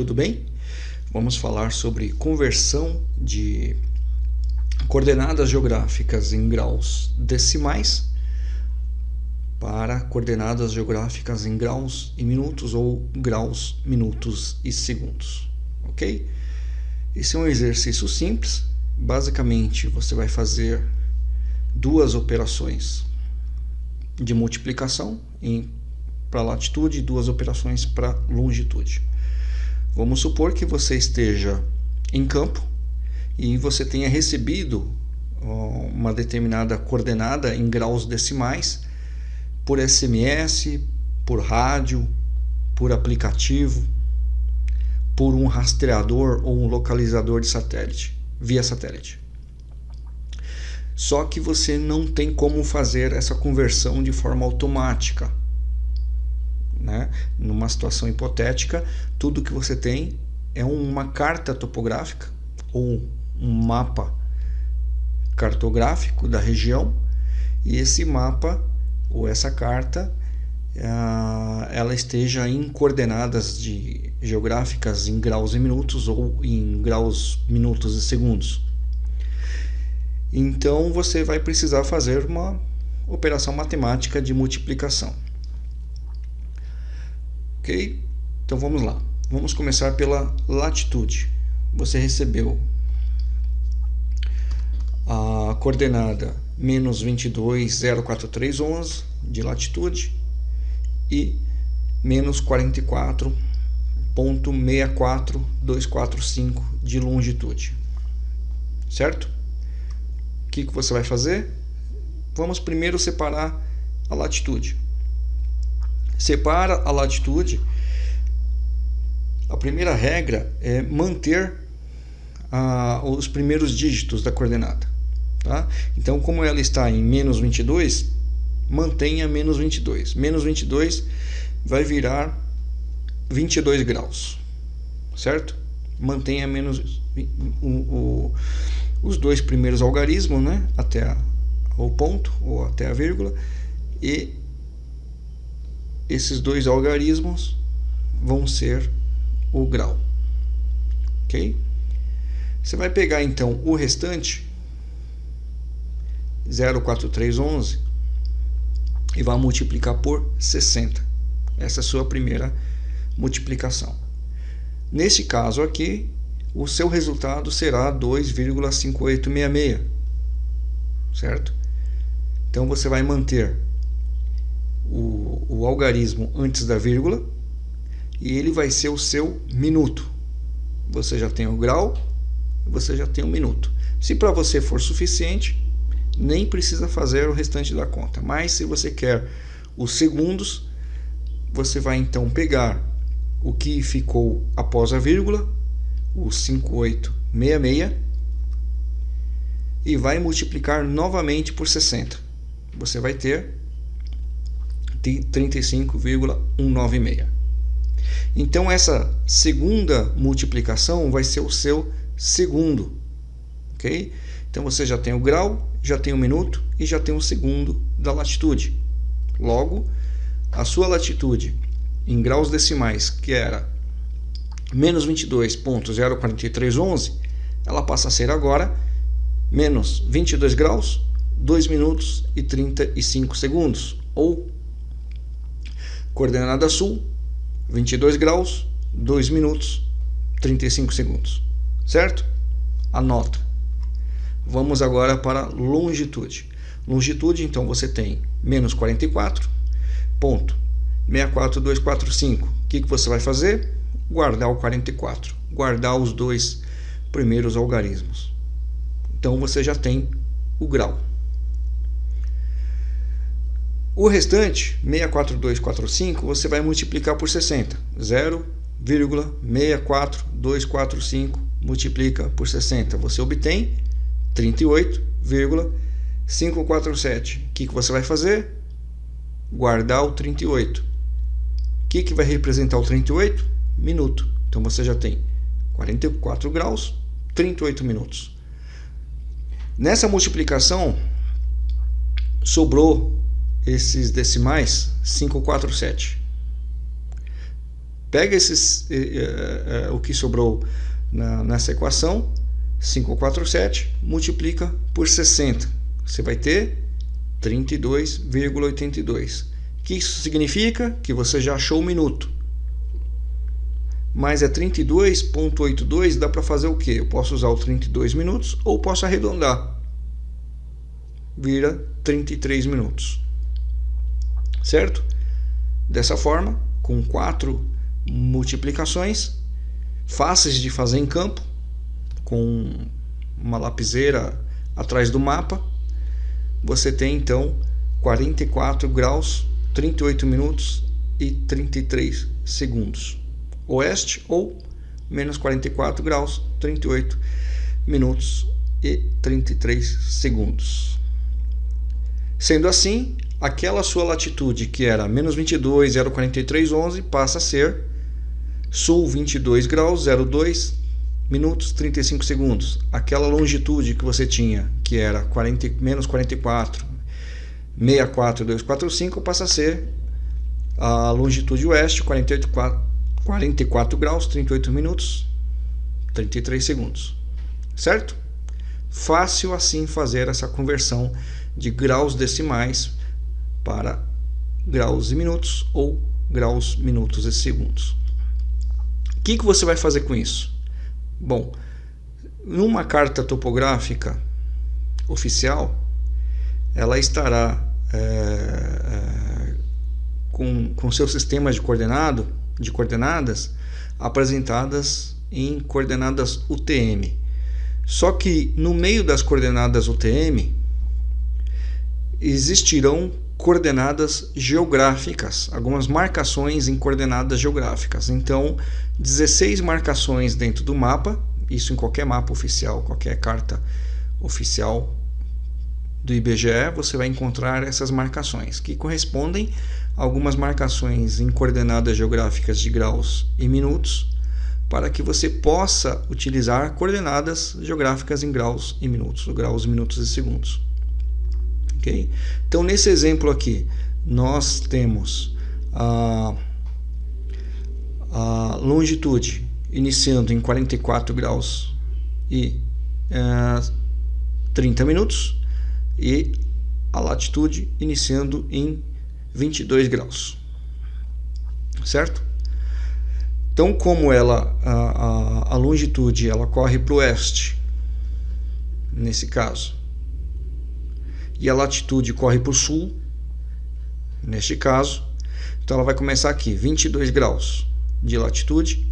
Tudo bem? Vamos falar sobre conversão de coordenadas geográficas em graus decimais para coordenadas geográficas em graus e minutos ou graus, minutos e segundos, ok? Esse é um exercício simples. Basicamente, você vai fazer duas operações de multiplicação para latitude e duas operações para longitude. Vamos supor que você esteja em campo e você tenha recebido uma determinada coordenada em graus decimais por SMS, por rádio, por aplicativo, por um rastreador ou um localizador de satélite, via satélite. Só que você não tem como fazer essa conversão de forma automática né? Numa situação hipotética, tudo que você tem é uma carta topográfica ou um mapa cartográfico da região e esse mapa ou essa carta ah, ela esteja em coordenadas de geográficas em graus e minutos ou em graus minutos e segundos. Então você vai precisar fazer uma operação matemática de multiplicação. Ok? Então vamos lá. Vamos começar pela latitude. Você recebeu a coordenada menos 22,04311 de latitude e menos 44.64245 de longitude. Certo? O que, que você vai fazer? Vamos primeiro separar a latitude separa a latitude. A primeira regra é manter ah, os primeiros dígitos da coordenada. Tá? Então, como ela está em menos 22, mantenha menos 22. Menos 22 vai virar 22 graus, certo? Mantenha menos o, o, os dois primeiros algarismos, né? Até o ponto ou até a vírgula e esses dois algarismos vão ser o grau. Ok? Você vai pegar então o restante, 04311, e vai multiplicar por 60. Essa é a sua primeira multiplicação. Nesse caso aqui, o seu resultado será 2,5866, certo? Então você vai manter o, o algarismo antes da vírgula e ele vai ser o seu minuto. Você já tem o grau, você já tem o minuto. Se para você for suficiente, nem precisa fazer o restante da conta. Mas se você quer os segundos, você vai então pegar o que ficou após a vírgula, o 5866, e vai multiplicar novamente por 60. Você vai ter 35,196. Então essa segunda multiplicação vai ser o seu segundo, ok? Então você já tem o grau, já tem o minuto e já tem o segundo da latitude. Logo, a sua latitude em graus decimais, que era menos 22.04311, ela passa a ser agora menos 22 graus, 2 minutos e 35 segundos, ou Coordenada sul, 22 graus, 2 minutos, 35 segundos. Certo? Anota. Vamos agora para longitude. Longitude, então, você tem menos 44, ponto 64245. O que, que você vai fazer? Guardar o 44. Guardar os dois primeiros algarismos. Então, você já tem o grau. O restante, 64245, você vai multiplicar por 60. 0,64245 multiplica por 60. Você obtém 38,547. O que, que você vai fazer? Guardar o 38. O que, que vai representar o 38? Minuto. Então você já tem 44 graus, 38 minutos. Nessa multiplicação, sobrou esses decimais 547. Pega esses, eh, eh, o que sobrou na, nessa equação, 547, multiplica por 60. Você vai ter 32,82. O que isso significa? Que você já achou o minuto. Mas é 32,82, dá para fazer o quê? Eu posso usar o 32 minutos ou posso arredondar. Vira 33 minutos. Certo? Dessa forma, com quatro multiplicações, fáceis de fazer em campo, com uma lapiseira atrás do mapa, você tem então 44 graus, 38 minutos e 33 segundos. Oeste ou menos 44 graus, 38 minutos e 33 segundos. Sendo assim, aquela sua latitude que era menos 22, 043, 11 passa a ser sul 22 graus, 02 minutos 35 segundos. Aquela longitude que você tinha, que era 40, menos 44, 64, 245, passa a ser a longitude oeste, 48, 44 graus, 38 minutos, 33 segundos. Certo? Fácil assim fazer essa conversão de graus decimais para graus e minutos ou graus, minutos e segundos. O que, que você vai fazer com isso? Bom, numa carta topográfica oficial, ela estará é, é, com, com seu sistema de coordenado, de coordenadas apresentadas em coordenadas UTM. Só que no meio das coordenadas UTM existirão coordenadas geográficas, algumas marcações em coordenadas geográficas. Então, 16 marcações dentro do mapa, isso em qualquer mapa oficial, qualquer carta oficial do IBGE, você vai encontrar essas marcações, que correspondem a algumas marcações em coordenadas geográficas de graus e minutos, para que você possa utilizar coordenadas geográficas em graus e minutos, graus, minutos e segundos. Então, nesse exemplo aqui, nós temos a, a longitude iniciando em 44 graus e é, 30 minutos e a latitude iniciando em 22 graus, certo? Então, como ela a, a, a longitude ela corre para o oeste, nesse caso, e a latitude corre para o sul, neste caso. Então ela vai começar aqui, 22 graus de latitude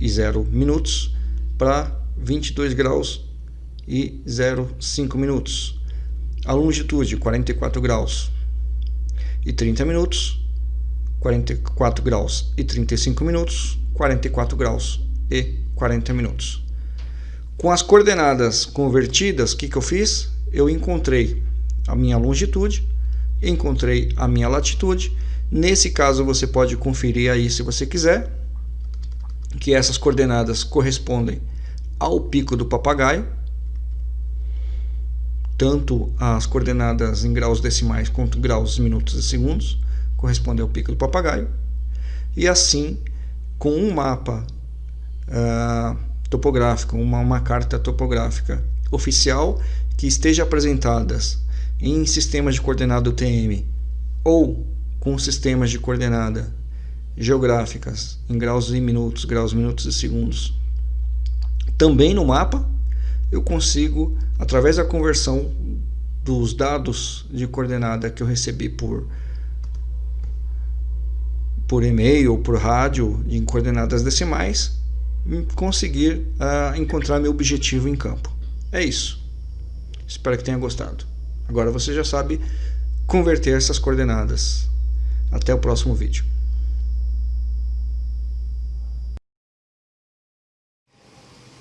e 0 minutos para 22 graus e 0,5 minutos. A longitude 44 graus e 30 minutos, 44 graus e 35 minutos, 44 graus e 40 minutos. Com as coordenadas convertidas, o que, que eu fiz? Eu encontrei a minha longitude, encontrei a minha latitude. Nesse caso, você pode conferir aí se você quiser, que essas coordenadas correspondem ao pico do papagaio, tanto as coordenadas em graus decimais quanto graus, minutos e segundos, correspondem ao pico do papagaio. E assim, com um mapa uh, topográfico, uma, uma carta topográfica oficial que esteja apresentadas em sistemas de coordenada UTM ou com sistemas de coordenada geográficas em graus e minutos, graus, minutos e segundos. Também no mapa eu consigo, através da conversão dos dados de coordenada que eu recebi por por e-mail ou por rádio em coordenadas decimais, conseguir uh, encontrar meu objetivo em campo. É isso. Espero que tenha gostado. Agora você já sabe converter essas coordenadas. Até o próximo vídeo.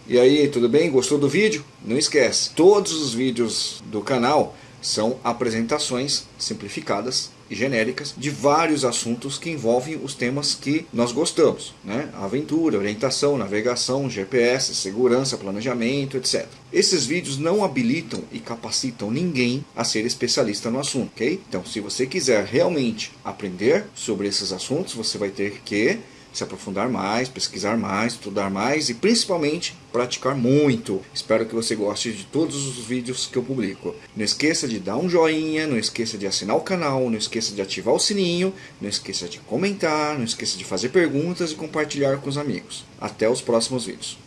E aí, tudo bem? Gostou do vídeo? Não esquece, todos os vídeos do canal São apresentações simplificadas e genéricas de vários assuntos que envolvem os temas que nós gostamos, né? Aventura, orientação, navegação, GPS, segurança, planejamento, etc. Esses vídeos não habilitam e capacitam ninguém a ser especialista no assunto, ok? Então, se você quiser realmente aprender sobre esses assuntos, você vai ter que se aprofundar mais, pesquisar mais, estudar mais e principalmente praticar muito. Espero que você goste de todos os vídeos que eu publico. Não esqueça de dar um joinha, não esqueça de assinar o canal, não esqueça de ativar o sininho, não esqueça de comentar, não esqueça de fazer perguntas e compartilhar com os amigos. Até os próximos vídeos.